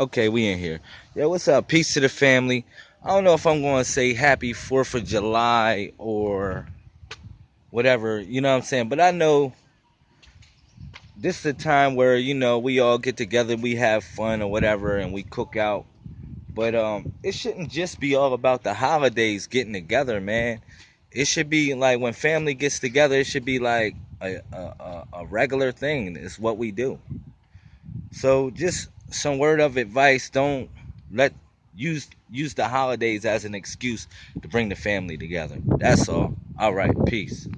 Okay, we in here. Yo, what's up? Peace to the family. I don't know if I'm going to say happy 4th of July or whatever, you know what I'm saying? But I know this is a time where, you know, we all get together, we have fun or whatever, and we cook out. But um, it shouldn't just be all about the holidays getting together, man. It should be like when family gets together, it should be like a, a, a regular thing. It's what we do. So just some word of advice: don't let use use the holidays as an excuse to bring the family together. That's all. All right, peace.